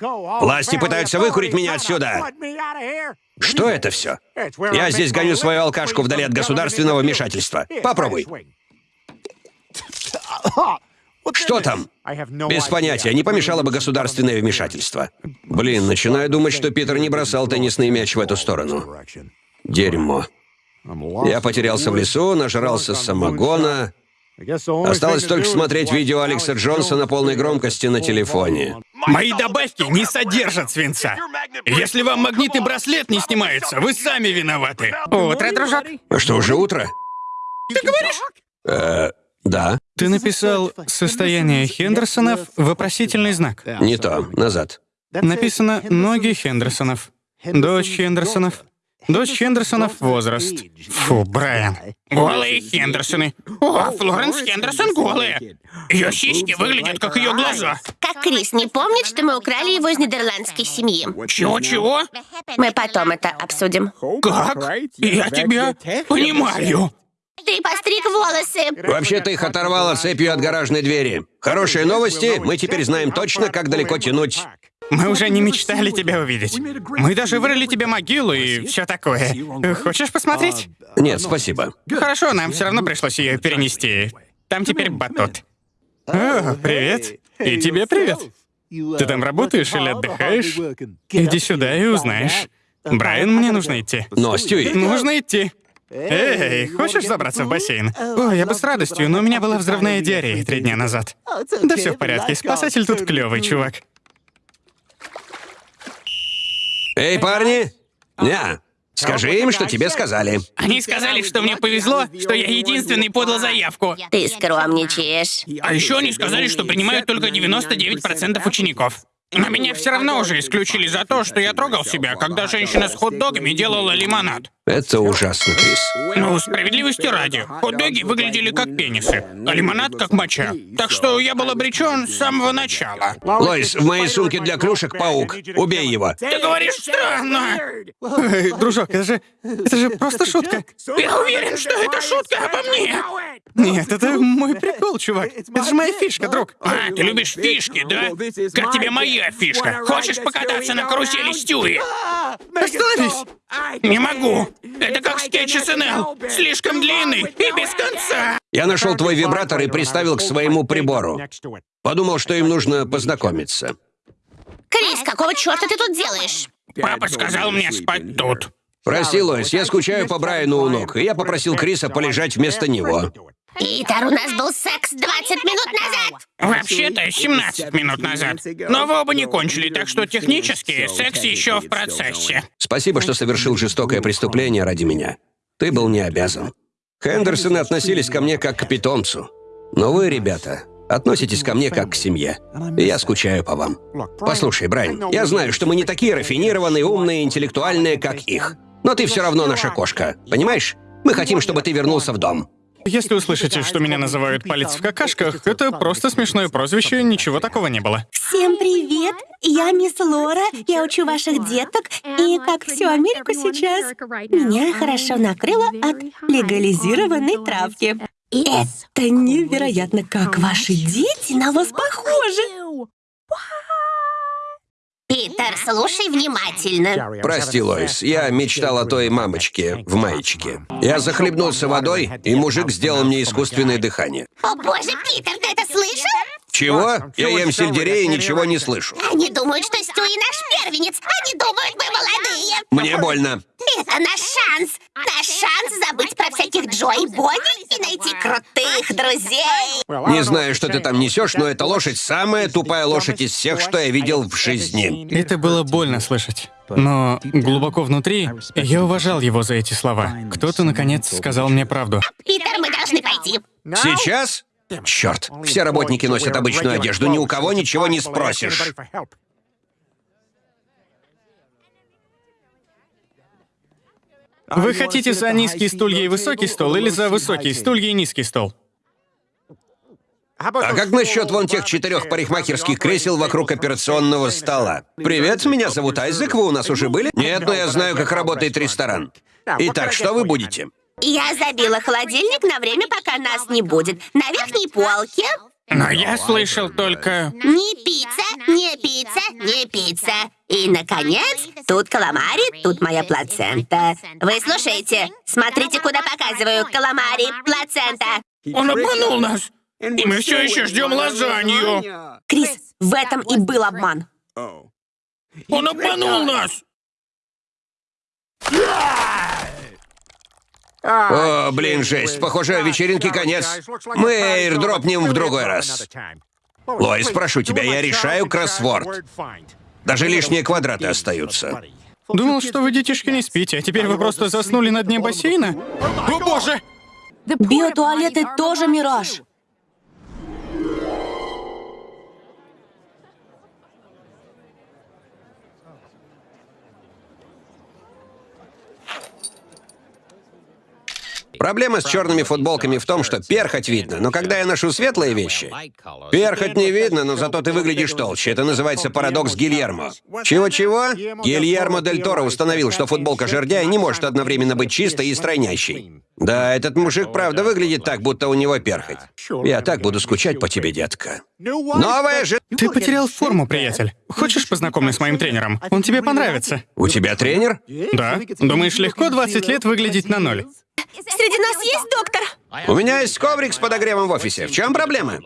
Власти пытаются выкурить меня отсюда. Что это все? Я здесь гоню свою алкашку вдали от государственного вмешательства. Попробуй. Что там? Без понятия, не помешало бы государственное вмешательство. Блин, начинаю думать, что Питер не бросал теннисный мяч в эту сторону. Дерьмо. Я потерялся в лесу, нажрался самогона. Осталось только смотреть видео Алекса Джонса на полной громкости на телефоне. Мои добавки не содержат свинца. Если вам магнитный браслет не снимается, вы сами виноваты. Утро, дружок. А что, уже утро? Ты говоришь? Э, да. Ты написал «состояние Хендерсонов» вопросительный знак. Не то. Назад. Написано «ноги Хендерсонов». Дочь Хендерсонов. Дочь Хендерсонов возраст. Фу, Брайан. Голые Хендерсоны. О, Флоренс Хендерсон голая. Ее сиськи выглядят, как ее глаза. Как Крис не помнит, что мы украли его из нидерландской семьи. Чего-чего? Мы потом это обсудим. Как? Я тебя понимаю. Ты постриг волосы. Вообще-то их оторвало цепью от гаражной двери. Хорошие новости, мы теперь знаем точно, как далеко тянуть. Мы уже не мечтали тебя увидеть. Мы даже вырыли тебе могилу и все такое. Хочешь посмотреть? Нет, спасибо. Хорошо, нам все равно пришлось ее перенести. Там теперь батут. О, привет. И тебе привет. Ты там работаешь или отдыхаешь? Иди сюда и узнаешь. Брайан, мне нужно идти. Но, Стюи, Нужно идти. Эй, хочешь забраться в бассейн? О, я бы с радостью, но у меня была взрывная диарея три дня назад. Да все в порядке, спасатель тут клевый, чувак. Эй, парни! Ня, скажи им, что тебе сказали. Они сказали, что мне повезло, что я единственный подал заявку. Ты скромничаешь. А еще они сказали, что принимают только 99% учеников. Но меня все равно уже исключили за то, что я трогал себя, когда женщина с хот-догами делала лимонад. Это ужасно, Крис. Ну, справедливости ради, хот-доги выглядели как пенисы, а лимонад как моча. Так что я был обречен с самого начала. Лоис, в моей сумке для клюшек паук. Убей его. Ты говоришь странно. Эй, дружок, это же... Это же просто шутка. Я уверен, что это шутка обо мне. Нет, это мой прикол, чувак. Это же моя фишка, друг. А, ты любишь фишки, да? Как тебе моя фишка? Хочешь покататься на карусели Стюи? Остановись. Не могу. Это как скетч СНЛ. Слишком длинный и без конца. Я нашел твой вибратор и приставил к своему прибору. Подумал, что им нужно познакомиться. Крис, какого черта ты тут делаешь? Папа сказал мне спать тут. Прости, Лоис, я скучаю по Брайану у ног, и я попросил Криса полежать вместо него. Питер, у нас был секс 20 минут назад. Вообще-то 17 минут назад. Но вы оба не кончили, так что технически секс еще в процессе. Спасибо, что совершил жестокое преступление ради меня. Ты был не обязан. Хендерсоны относились ко мне как к питомцу. Но вы, ребята, относитесь ко мне как к семье. И я скучаю по вам. Послушай, Брайан, я знаю, что мы не такие рафинированные, умные, интеллектуальные, как их. Но ты все равно наша кошка, понимаешь? Мы хотим, чтобы ты вернулся в дом. Если услышите, что меня называют палец в какашках, это просто смешное прозвище, ничего такого не было. Всем привет! Я мисс Лора, я учу ваших деток, и как всю Америку сейчас, меня хорошо накрыло от легализированной травки. Это невероятно, как ваши дети на вас похожи. Питер, слушай внимательно. Прости, Лоис, я мечтал о той мамочке в маечке. Я захлебнулся водой, и мужик сделал мне искусственное дыхание. О боже, Питер, ты это слышал? Чего? Я ем сельдерей и ничего не слышу. Они думают, что Стюи наш первенец. Они думают, мы молодые. Мне больно. Это наш шанс. Наш шанс забыть про всяких Джо и Бонни и найти крутых друзей. Не знаю, что ты там несешь, но эта лошадь самая тупая лошадь из всех, что я видел в жизни. Это было больно слышать. Но глубоко внутри я уважал его за эти слова. Кто-то, наконец, сказал мне правду. Питер, мы должны пойти. Сейчас? Черт, все работники носят обычную одежду, ни у кого ничего не спросишь. Вы хотите за низкие стулья и высокий стол или за высокие стулья и низкий стол? А как насчет вон тех четырех парикмахерских кресел вокруг операционного стола? Привет, меня зовут Айзек, вы у нас уже были? Нет, но я знаю, как работает ресторан. Итак, что вы будете? Я забила холодильник на время, пока нас не будет. На верхней полке Но я слышал только... Не пицца, не пицца, не пицца. И, наконец, тут каламари, тут моя плацента. Вы слушаете? Смотрите, куда показываю. Каламари, плацента. Он обманул нас! И мы все еще ждем лазанью! Крис, в этом и был обман. Он обманул нас! О, блин, жесть. Похоже, вечеринке конец. Мы эйрдропнем в другой раз. Лоис, прошу тебя, я решаю кроссворд. Даже лишние квадраты остаются. Думал, что вы, детишки, не спите, а теперь вы просто заснули на дне бассейна? О, боже! Биотуалеты тоже мираж. Проблема с черными футболками в том, что перхоть видно, но когда я ношу светлые вещи, перхоть не видно, но зато ты выглядишь толще. Это называется парадокс Гильермо. Чего-чего? Гильермо Дель Торо установил, что футболка жердяя не может одновременно быть чистой и стройнящей. Да, этот мужик правда выглядит так, будто у него перхоть. Я так буду скучать по тебе, детка. Новая же... Ты потерял форму, приятель. Хочешь познакомиться с моим тренером? Он тебе понравится. У тебя тренер? Да. Думаешь, легко 20 лет выглядеть на ноль? Среди нас есть доктор? У меня есть коврик с подогревом в офисе. В чем проблема?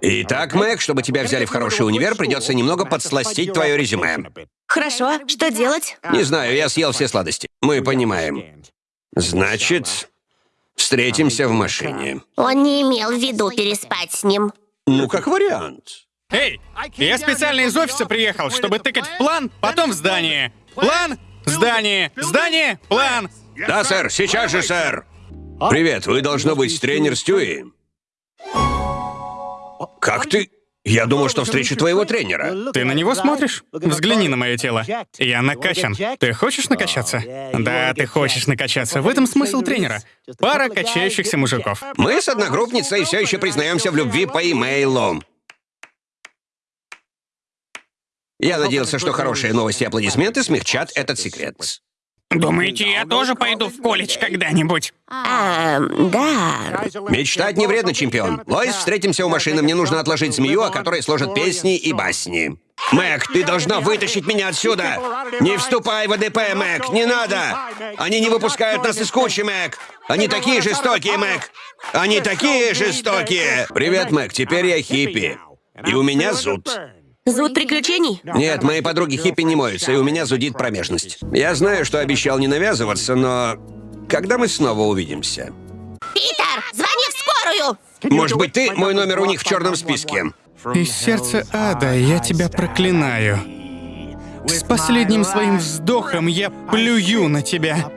Итак, Мэг, чтобы тебя взяли в хороший универ, придется немного подсластить твое резюме. Хорошо, что делать? Не знаю, я съел все сладости. Мы понимаем. Значит, встретимся в машине. Он не имел в виду переспать с ним. Ну, как вариант. Эй, я специально из офиса приехал, чтобы тыкать в план, потом в здание. План, здание, здание, план. Да, сэр, сейчас же, сэр. Привет, вы должно быть тренер Стюи. Как ты? Я думал, что встречу твоего тренера. Ты на него смотришь? Взгляни на мое тело. Я накачан. Ты хочешь накачаться? Да, ты хочешь накачаться. В этом смысл тренера. Пара качающихся мужиков. Мы с одногруппницей все еще признаемся в любви по имейлу. Я надеялся, что хорошие новости и аплодисменты смягчат этот секрет. Думаете, я тоже пойду в колледж когда-нибудь? А, да. Мечтать не вредно, чемпион. Лоис, встретимся у машины. Мне нужно отложить змею, о которой сложат песни и басни. Мэг, ты должна вытащить меня отсюда! Не вступай в АДП, Мэг, не надо! Они не выпускают нас из кучи, Мэг! Они такие жестокие, Мэг! Они такие жестокие! Привет, Мэг, теперь я хиппи. И у меня зуд. Зуд приключений? Нет, мои подруги хиппи не моются, и у меня зудит промежность. Я знаю, что обещал не навязываться, но... Когда мы снова увидимся? Питер, звони в скорую! Может быть, ты? Мой номер у них в черном списке. Из сердца ада я тебя проклинаю. С последним своим вздохом я плюю на тебя.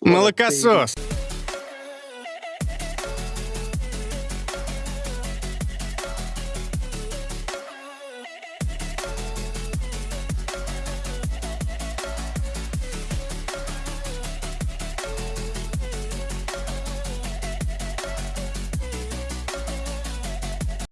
Молокосос.